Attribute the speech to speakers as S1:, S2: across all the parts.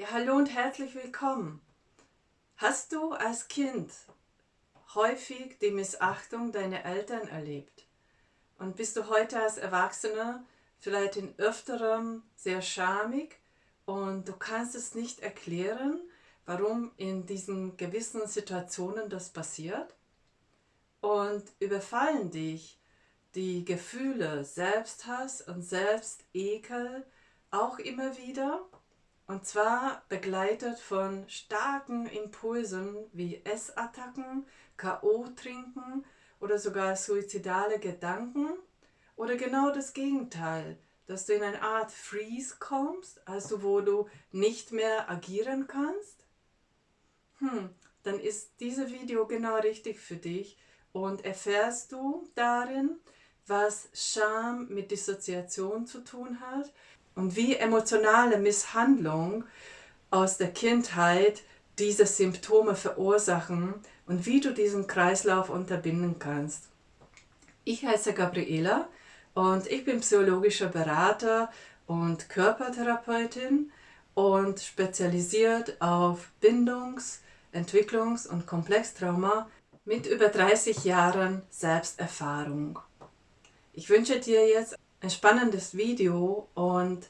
S1: Ja, hallo und herzlich willkommen. Hast du als Kind häufig die Missachtung deiner Eltern erlebt? Und bist du heute als Erwachsener vielleicht in öfterem sehr schamig und du kannst es nicht erklären, warum in diesen gewissen Situationen das passiert? Und überfallen dich die Gefühle Selbsthass und Selbstekel auch immer wieder? Und zwar begleitet von starken Impulsen wie Essattacken, K.O. trinken oder sogar suizidale Gedanken oder genau das Gegenteil, dass du in eine Art Freeze kommst, also wo du nicht mehr agieren kannst? Hm, dann ist dieses Video genau richtig für dich und erfährst du darin, was Scham mit Dissoziation zu tun hat und wie emotionale Misshandlung aus der Kindheit diese Symptome verursachen und wie du diesen Kreislauf unterbinden kannst. Ich heiße Gabriela und ich bin psychologischer Berater und Körpertherapeutin und spezialisiert auf Bindungs-, Entwicklungs- und Komplextrauma mit über 30 Jahren Selbsterfahrung. Ich wünsche dir jetzt ein spannendes Video und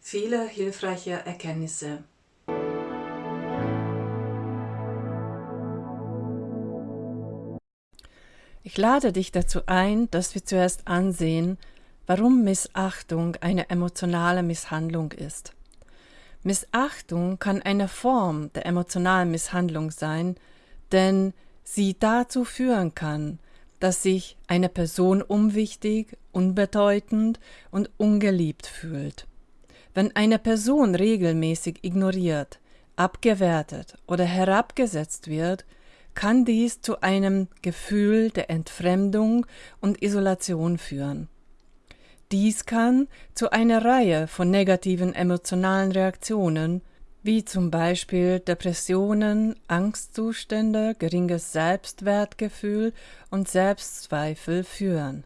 S1: viele hilfreiche Erkenntnisse.
S2: Ich lade dich dazu ein, dass wir zuerst ansehen, warum Missachtung eine emotionale Misshandlung ist. Missachtung kann eine Form der emotionalen Misshandlung sein, denn sie dazu führen kann, dass sich eine Person unwichtig, unbedeutend und ungeliebt fühlt. Wenn eine Person regelmäßig ignoriert, abgewertet oder herabgesetzt wird, kann dies zu einem Gefühl der Entfremdung und Isolation führen. Dies kann zu einer Reihe von negativen emotionalen Reaktionen wie zum Beispiel Depressionen, Angstzustände, geringes Selbstwertgefühl und Selbstzweifel führen.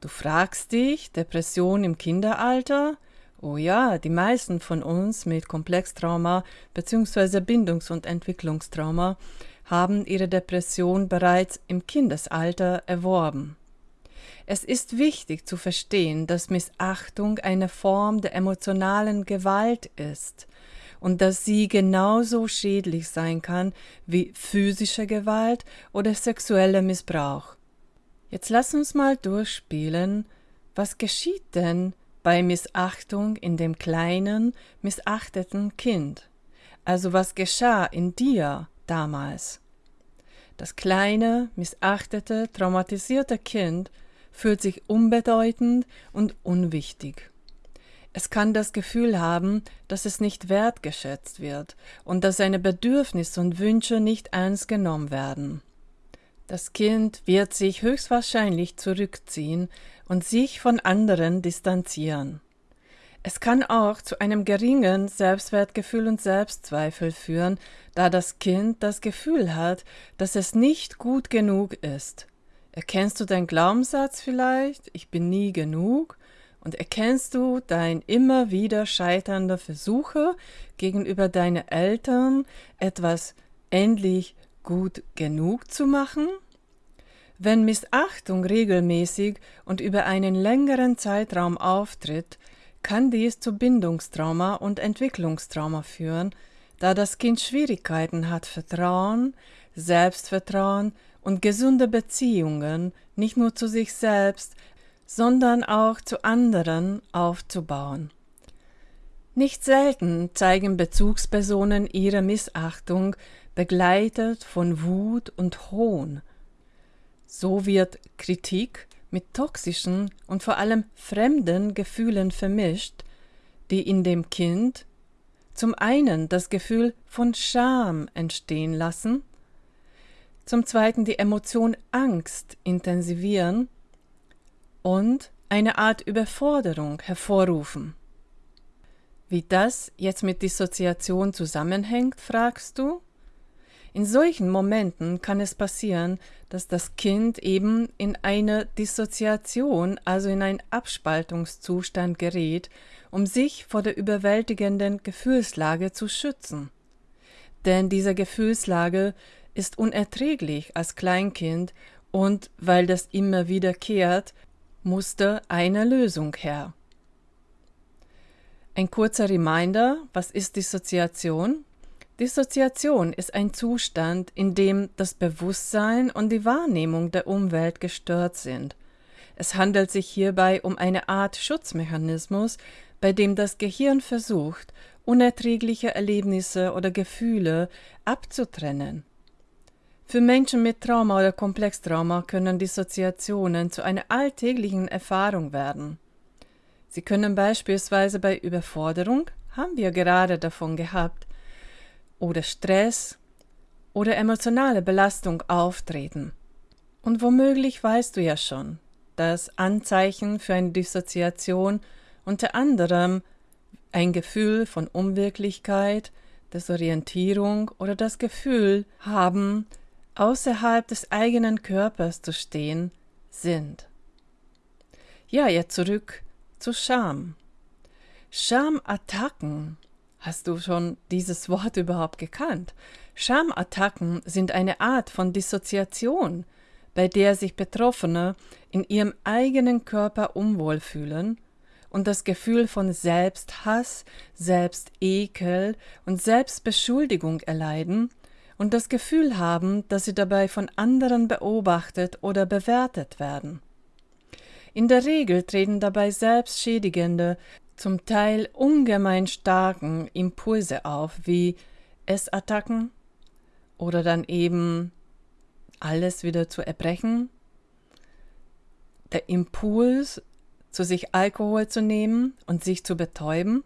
S2: Du fragst dich, Depression im Kinderalter? Oh ja, die meisten von uns mit Komplextrauma bzw. Bindungs- und Entwicklungstrauma haben ihre Depression bereits im Kindesalter erworben. Es ist wichtig zu verstehen, dass Missachtung eine Form der emotionalen Gewalt ist und dass sie genauso schädlich sein kann wie physische Gewalt oder sexueller Missbrauch. Jetzt lass uns mal durchspielen, was geschieht denn bei Missachtung in dem kleinen, missachteten Kind? Also was geschah in dir damals? Das kleine, missachtete, traumatisierte Kind fühlt sich unbedeutend und unwichtig. Es kann das Gefühl haben, dass es nicht wertgeschätzt wird und dass seine Bedürfnisse und Wünsche nicht ernst genommen werden. Das Kind wird sich höchstwahrscheinlich zurückziehen und sich von anderen distanzieren. Es kann auch zu einem geringen Selbstwertgefühl und Selbstzweifel führen, da das Kind das Gefühl hat, dass es nicht gut genug ist. Erkennst du deinen Glaubenssatz vielleicht, ich bin nie genug? Und erkennst du dein immer wieder scheiternder Versuche gegenüber deinen Eltern, etwas endlich gut genug zu machen? Wenn Missachtung regelmäßig und über einen längeren Zeitraum auftritt, kann dies zu Bindungstrauma und Entwicklungstrauma führen, da das Kind Schwierigkeiten hat, Vertrauen, Selbstvertrauen und gesunde Beziehungen nicht nur zu sich selbst, sondern auch zu anderen aufzubauen. Nicht selten zeigen Bezugspersonen ihre Missachtung begleitet von Wut und Hohn. So wird Kritik mit toxischen und vor allem fremden Gefühlen vermischt, die in dem Kind zum einen das Gefühl von Scham entstehen lassen, zum zweiten die Emotion Angst intensivieren und eine Art Überforderung hervorrufen. Wie das jetzt mit Dissoziation zusammenhängt, fragst du? In solchen Momenten kann es passieren, dass das Kind eben in eine Dissoziation, also in einen Abspaltungszustand gerät, um sich vor der überwältigenden Gefühlslage zu schützen. Denn diese Gefühlslage ist unerträglich als Kleinkind und weil das immer wiederkehrt, musste eine Lösung her. Ein kurzer Reminder, was ist Dissoziation? Dissoziation ist ein Zustand, in dem das Bewusstsein und die Wahrnehmung der Umwelt gestört sind. Es handelt sich hierbei um eine Art Schutzmechanismus, bei dem das Gehirn versucht, unerträgliche Erlebnisse oder Gefühle abzutrennen. Für Menschen mit Trauma oder Komplextrauma können Dissoziationen zu einer alltäglichen Erfahrung werden. Sie können beispielsweise bei Überforderung, haben wir gerade davon gehabt, oder Stress oder emotionale Belastung auftreten. Und womöglich weißt du ja schon, dass Anzeichen für eine Dissoziation unter anderem ein Gefühl von Unwirklichkeit, Desorientierung oder das Gefühl haben, außerhalb des eigenen Körpers zu stehen, sind. Ja, jetzt zurück zu Scham. Schamattacken Hast du schon dieses Wort überhaupt gekannt? Schamattacken sind eine Art von Dissoziation, bei der sich Betroffene in ihrem eigenen Körper unwohl fühlen und das Gefühl von Selbsthass, Selbstekel und Selbstbeschuldigung erleiden und das Gefühl haben, dass sie dabei von anderen beobachtet oder bewertet werden. In der Regel treten dabei selbstschädigende zum Teil ungemein starken Impulse auf, wie Essattacken oder dann eben alles wieder zu erbrechen. Der Impuls, zu sich Alkohol zu nehmen und sich zu betäuben.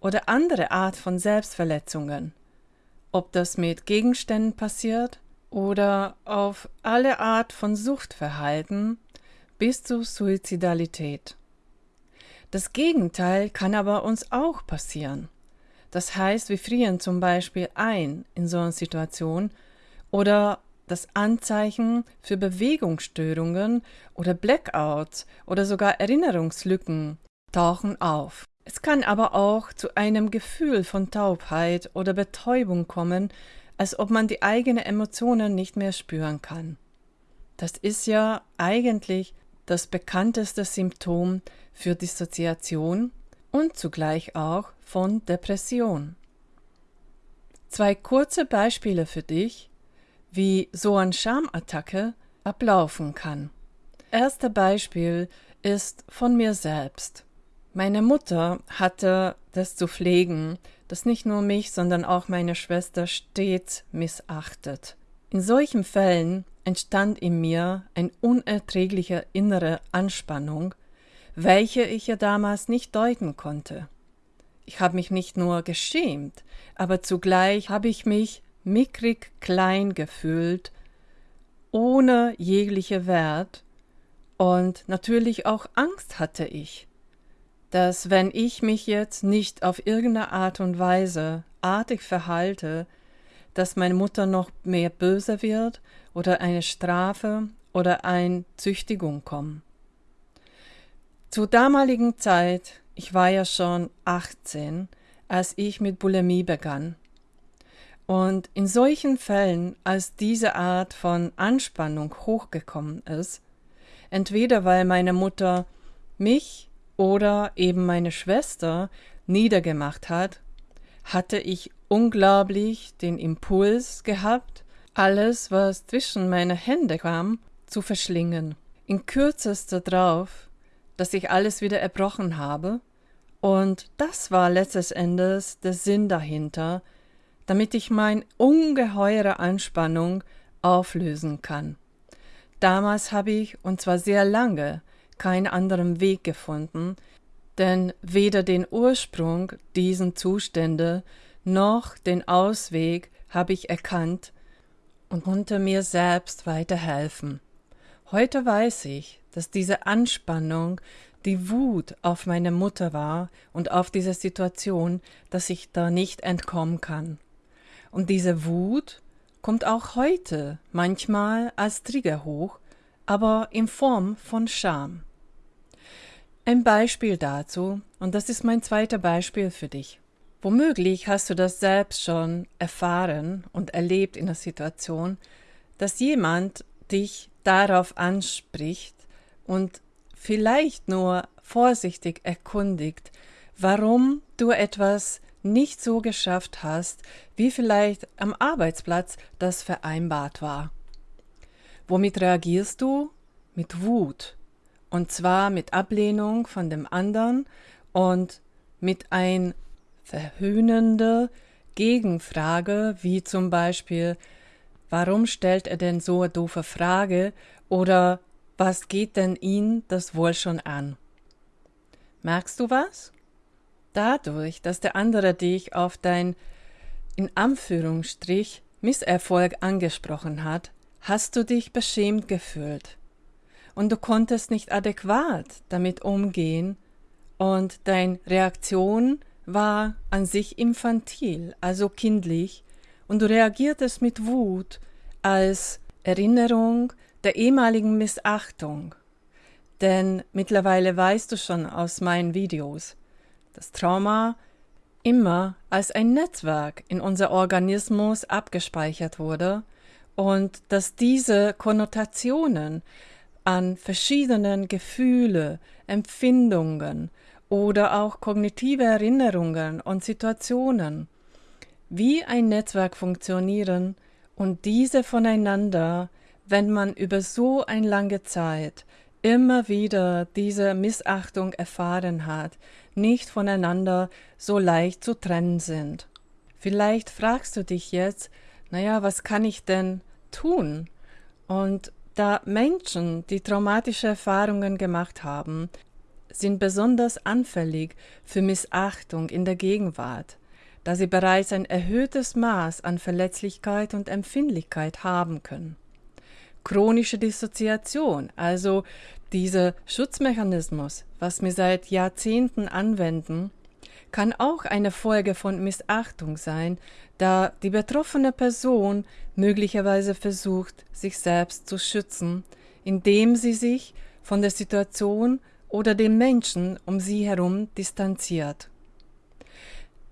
S2: Oder andere Art von Selbstverletzungen, ob das mit Gegenständen passiert oder auf alle Art von Suchtverhalten bis zu Suizidalität. Das Gegenteil kann aber uns auch passieren. Das heißt, wir frieren zum Beispiel ein in so einer Situation oder das Anzeichen für Bewegungsstörungen oder Blackouts oder sogar Erinnerungslücken tauchen auf. Es kann aber auch zu einem Gefühl von Taubheit oder Betäubung kommen, als ob man die eigenen Emotionen nicht mehr spüren kann. Das ist ja eigentlich das bekannteste Symptom für Dissoziation und zugleich auch von Depression. Zwei kurze Beispiele für dich, wie so eine Schamattacke ablaufen kann. Erste Beispiel ist von mir selbst. Meine Mutter hatte das zu pflegen, das nicht nur mich, sondern auch meine Schwester stets missachtet. In solchen Fällen entstand in mir ein unerträglicher innere Anspannung, welche ich ja damals nicht deuten konnte. Ich habe mich nicht nur geschämt, aber zugleich habe ich mich mickrig klein gefühlt, ohne jegliche Wert, und natürlich auch Angst hatte ich, dass wenn ich mich jetzt nicht auf irgendeine Art und Weise artig verhalte, dass meine Mutter noch mehr böse wird oder eine Strafe oder eine Züchtigung kommen. Zur damaligen Zeit, ich war ja schon 18, als ich mit Bulimie begann. Und in solchen Fällen, als diese Art von Anspannung hochgekommen ist, entweder weil meine Mutter mich oder eben meine Schwester niedergemacht hat, hatte ich unglaublich den Impuls gehabt, alles, was zwischen meine Hände kam, zu verschlingen. In kürzester drauf dass ich alles wieder erbrochen habe, und das war letztes Endes der Sinn dahinter, damit ich mein ungeheure Anspannung auflösen kann. Damals habe ich, und zwar sehr lange, keinen anderen Weg gefunden, denn weder den Ursprung diesen Zustände noch den Ausweg habe ich erkannt und konnte mir selbst weiterhelfen. Heute weiß ich, dass diese Anspannung die Wut auf meine Mutter war und auf diese Situation, dass ich da nicht entkommen kann. Und diese Wut kommt auch heute manchmal als Trigger hoch, aber in Form von Scham. Ein Beispiel dazu, und das ist mein zweiter Beispiel für dich. Womöglich hast du das selbst schon erfahren und erlebt in der Situation, dass jemand dich darauf anspricht und vielleicht nur vorsichtig erkundigt, warum du etwas nicht so geschafft hast, wie vielleicht am Arbeitsplatz das vereinbart war. Womit reagierst du? Mit Wut. Und zwar mit Ablehnung von dem anderen und mit ein verhöhnende Gegenfrage, wie zum Beispiel, warum stellt er denn so eine doofe Frage oder was geht denn ihn das wohl schon an? Merkst du was? Dadurch, dass der andere dich auf dein in Anführungsstrich Misserfolg angesprochen hat, hast du dich beschämt gefühlt. Und du konntest nicht adäquat damit umgehen und deine Reaktion war an sich infantil, also kindlich, und du reagiertest mit Wut als Erinnerung der ehemaligen Missachtung. Denn mittlerweile weißt du schon aus meinen Videos, dass Trauma immer als ein Netzwerk in unser Organismus abgespeichert wurde und dass diese Konnotationen an verschiedenen Gefühle, Empfindungen oder auch kognitive Erinnerungen und Situationen, wie ein Netzwerk funktionieren und diese voneinander, wenn man über so eine lange Zeit immer wieder diese Missachtung erfahren hat, nicht voneinander so leicht zu trennen sind. Vielleicht fragst du dich jetzt, naja, was kann ich denn tun? Und da Menschen, die traumatische Erfahrungen gemacht haben, sind besonders anfällig für Missachtung in der Gegenwart, da sie bereits ein erhöhtes Maß an Verletzlichkeit und Empfindlichkeit haben können. Chronische Dissoziation, also dieser Schutzmechanismus, was wir seit Jahrzehnten anwenden, kann auch eine Folge von Missachtung sein, da die betroffene Person möglicherweise versucht, sich selbst zu schützen, indem sie sich von der Situation oder dem Menschen um sie herum distanziert.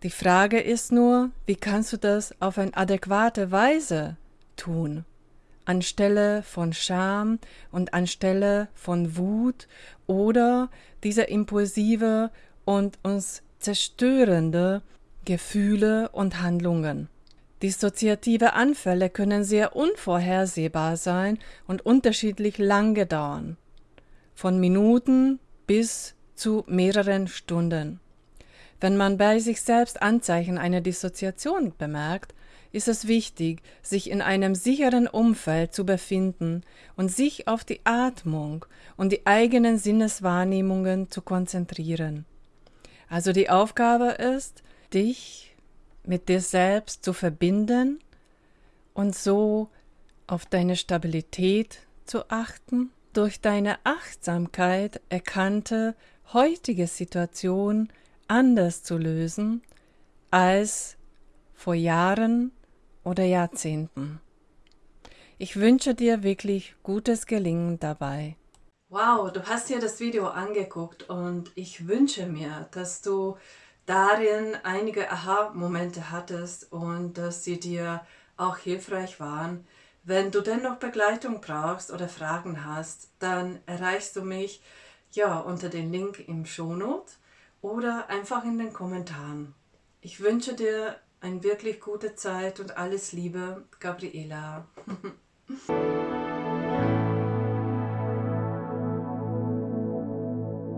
S2: Die Frage ist nur, wie kannst du das auf eine adäquate Weise tun? Anstelle von Scham und anstelle von Wut oder dieser impulsive und uns zerstörende Gefühle und Handlungen. Dissoziative Anfälle können sehr unvorhersehbar sein und unterschiedlich lange dauern. Von Minuten bis zu mehreren Stunden. Wenn man bei sich selbst Anzeichen einer Dissoziation bemerkt, ist es wichtig, sich in einem sicheren Umfeld zu befinden und sich auf die Atmung und die eigenen Sinneswahrnehmungen zu konzentrieren. Also die Aufgabe ist, dich mit dir selbst zu verbinden und so auf deine Stabilität zu achten durch deine Achtsamkeit erkannte heutige Situation anders zu lösen als vor Jahren oder Jahrzehnten. Ich wünsche dir wirklich gutes Gelingen dabei.
S1: Wow, du hast dir das Video angeguckt und ich wünsche mir, dass du darin einige Aha-Momente hattest und dass sie dir auch hilfreich waren. Wenn du dennoch Begleitung brauchst oder Fragen hast, dann erreichst du mich ja unter den Link im Shownote oder einfach in den Kommentaren. Ich wünsche dir eine wirklich gute Zeit und alles Liebe, Gabriela.